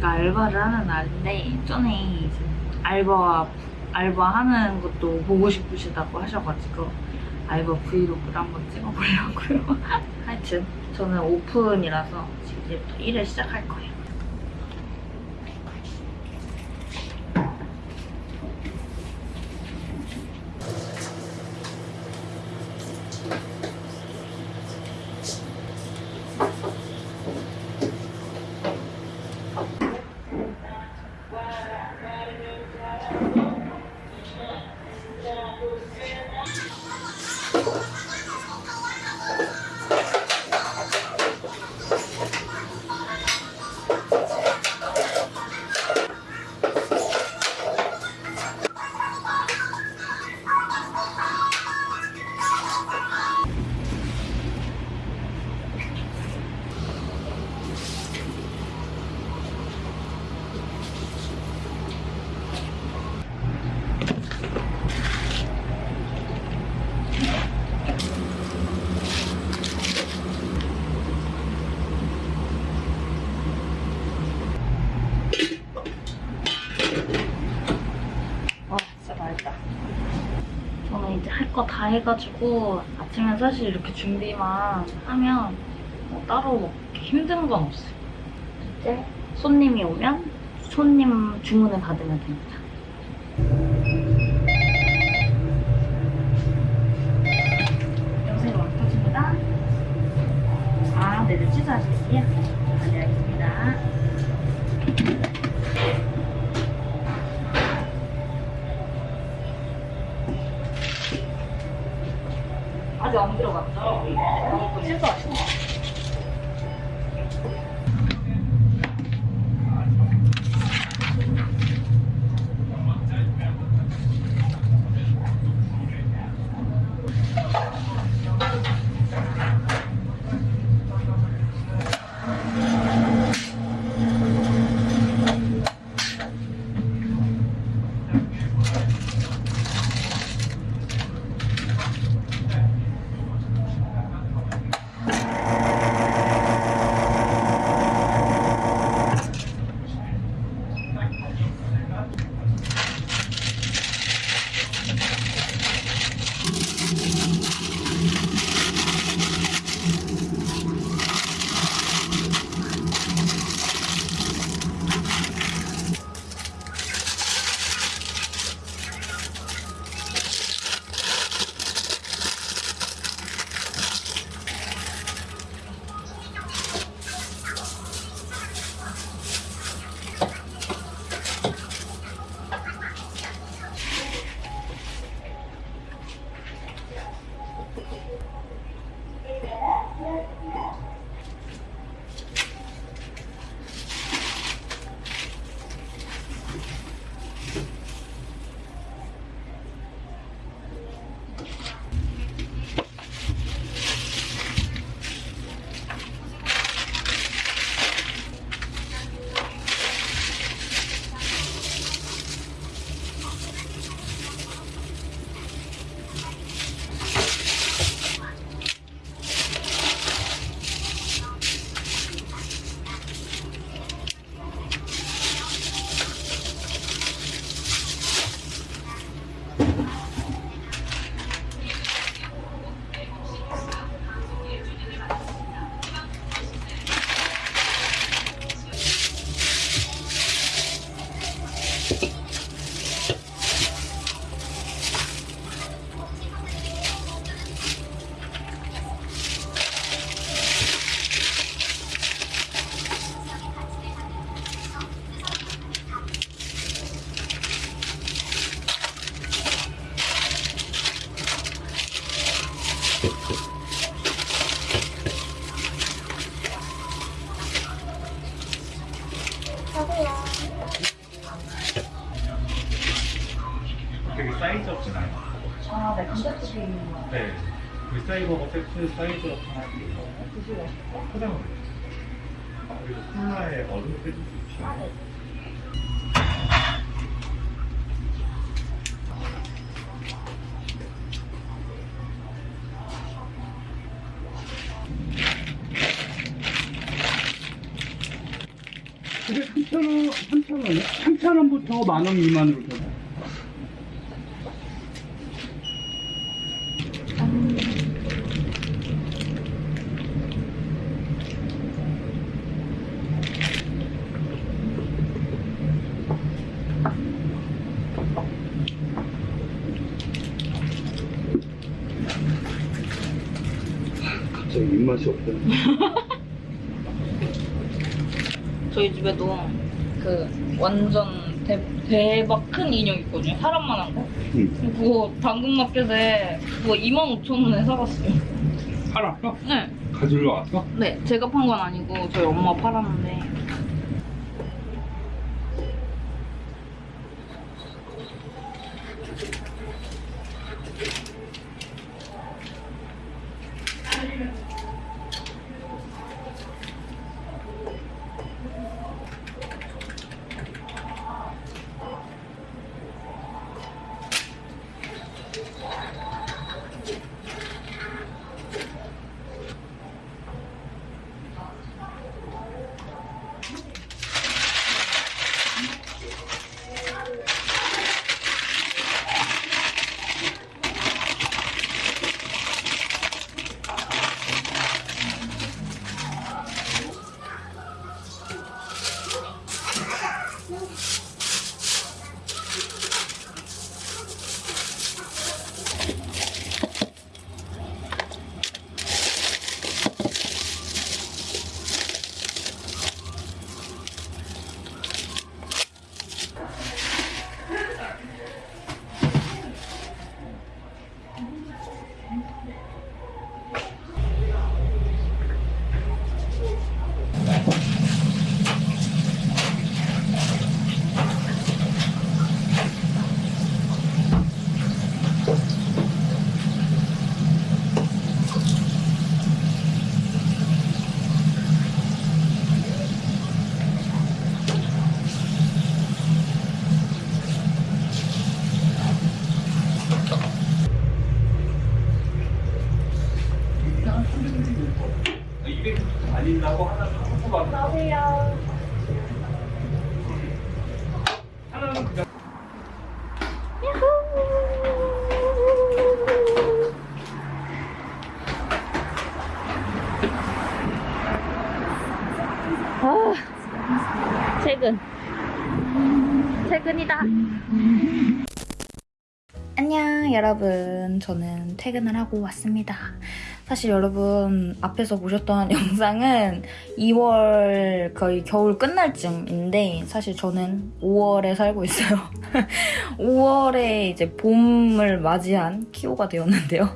제가 알바를 하는 날인데 전에 이제 알바 알바하는 것도 보고 싶으시다고 하셔가지고 알바 브이로그를 한번 찍어보려고요. 하여튼 저는 오픈이라서 지금 이제부터 일을 시작할 거예요. Yeah. 이제 할 거 다 해가지고 아침에 사실 이렇게 준비만 하면 뭐 따로 먹기 힘든 건 없어요. 이제 손님이 오면 손님 주문을 받으면 됩니다. 여보세요, 왕터집니다. 아, 네네. 아, 네, 알겠습니다. 세트 사이즈 up 하나 해요. 그리고 콜라에 얼음 빼줄 수 있어요. 그게 3,000원, 3,000원이요? 3,000원부터 만 원 미만으로 돼. 갑자기 입맛이 없다. 저희 집에도 그 완전 대, 대박 큰 인형 있거든요. 사람만한 거. 응. 그거 당근마켓에 그거 25,000원에 사갔어요. 팔았어? 네. 가지러 왔어? 네, 제가 판 건 아니고 저희 엄마 팔았는데. 퇴근. 퇴근이다. 안녕, 여러분. 저는 퇴근을 하고 왔습니다. 사실 여러분, 앞에서 보셨던 영상은 2월 거의 겨울 끝날 쯤인데, 사실 저는 5월에 살고 있어요. 5월에 이제 봄을 맞이한 키오가 되었는데요.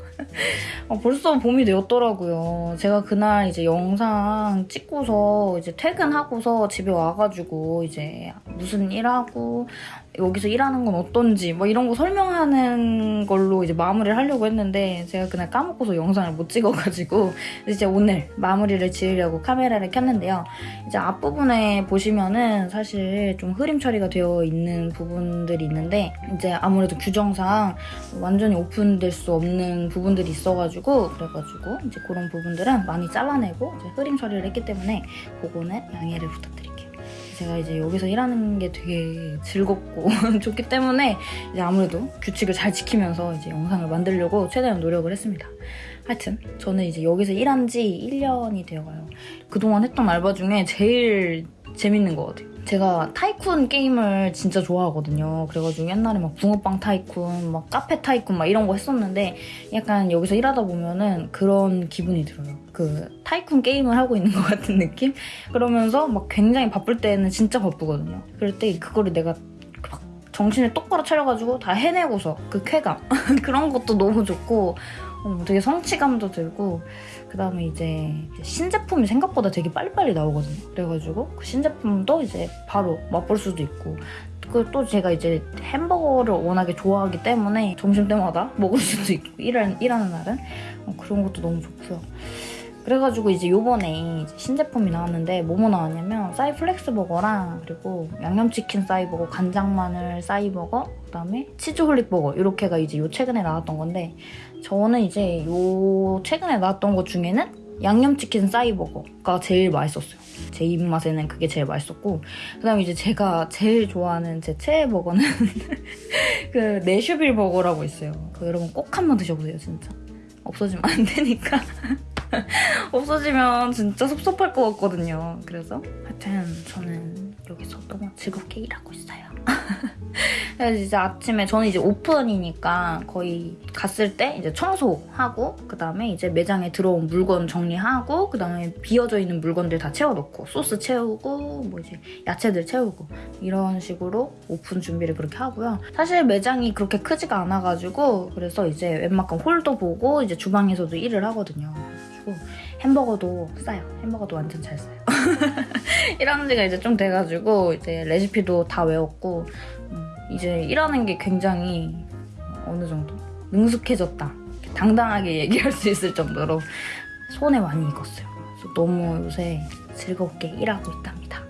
아, 벌써 봄이 되었더라고요. 제가 그날 이제 영상 찍고서 이제 퇴근하고서 집에 와가지고 이제 무슨 일하고 여기서 일하는 건 어떤지 뭐 이런 거 설명하는 걸로 이제 마무리를 하려고 했는데 제가 그날 까먹고서 영상을 못 찍어가지고 이제 오늘 마무리를 지으려고 카메라를 켰는데요. 이제 앞부분에 보시면은 사실 좀 흐림 처리가 되어 있는 부분들이 있는데 이제 아무래도 규정상 완전히 오픈될 수 없는 부분들이 있어가지고 그래가지고 이제 그런 부분들은 많이 잘라내고 흐림 처리를 했기 때문에 그거는 양해를 부탁드릴게요. 제가 이제 여기서 일하는 게 되게 즐겁고 좋기 때문에 이제 아무래도 규칙을 잘 지키면서 이제 영상을 만들려고 최대한 노력을 했습니다. 하여튼 저는 이제 여기서 일한 지 1년이 되어가요. 그동안 했던 알바 중에 제일 재밌는 것 같아요. 제가 타이쿤 게임을 진짜 좋아하거든요. 그래가지고 옛날에 막 붕어빵 타이쿤, 막 카페 타이쿤 막 이런 거 했었는데 약간 여기서 일하다 보면은 그런 기분이 들어요. 그 타이쿤 게임을 하고 있는 것 같은 느낌? 그러면서 막 굉장히 바쁠 때는 진짜 바쁘거든요. 그럴 때 그거를 내가 막 정신을 똑바로 차려가지고 다 해내고서 그 쾌감 그런 것도 너무 좋고 어, 되게 성취감도 들고 그 다음에 이제 신제품이 생각보다 되게 빨리빨리 나오거든요. 그래가지고 그 신제품도 이제 바로 맛볼 수도 있고 그또 제가 이제 햄버거를 워낙에 좋아하기 때문에 점심 때마다 먹을 수도 있고 일하는, 일하는 날은 어, 그런 것도 너무 좋고요. 그래가지고 이제 요번에 이제 신제품이 나왔는데 뭐뭐 나왔냐면 싸이 플렉스 버거랑 그리고 양념치킨 싸이 버거, 간장 마늘 싸이 버거, 그다음에 치즈 홀릭 버거 이렇게가 이제 요 최근에 나왔던 건데 저는 이제 요 최근에 나왔던 것 중에는 양념치킨 싸이 버거가 제일 맛있었어요. 제 입맛에는 그게 제일 맛있었고 그다음에 이제 제가 제일 좋아하는 제 최애 버거는 그 내슈빌 버거라고 있어요. 그 여러분 꼭 한번 드셔보세요 진짜. 없어지면 안 되니까. 없어지면 진짜 섭섭할 것 같거든요. 그래서 하여튼 저는 여기서 너무 즐겁게 일하고 있어요. 그래서 이제 아침에 저는 이제 오픈이니까 거의 갔을 때 이제 청소하고 그 다음에 이제 매장에 들어온 물건 정리하고 그 다음에 비어져 있는 물건들 다 채워놓고 소스 채우고 뭐 이제 야채들 채우고 이런 식으로 오픈 준비를 그렇게 하고요. 사실 매장이 그렇게 크지가 않아가지고 그래서 이제 웬만큼 홀도 보고 이제 주방에서도 일을 하거든요. 그래가지고 햄버거도 싸요. 햄버거도 완전 잘 싸요. 일하는 지가 이제 좀 돼가지고 이제 레시피도 다 외웠고 음, 이제 일하는 게 굉장히 어느 정도 능숙해졌다. 당당하게 얘기할 수 있을 정도로 손에 많이 익었어요. 너무 요새 즐겁게 일하고 있답니다.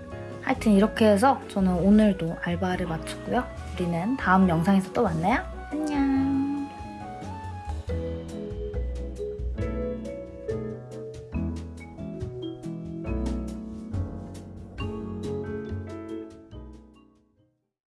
하여튼 이렇게 해서 저는 오늘도 알바를 마쳤고요. 우리는 다음 영상에서 또 만나요.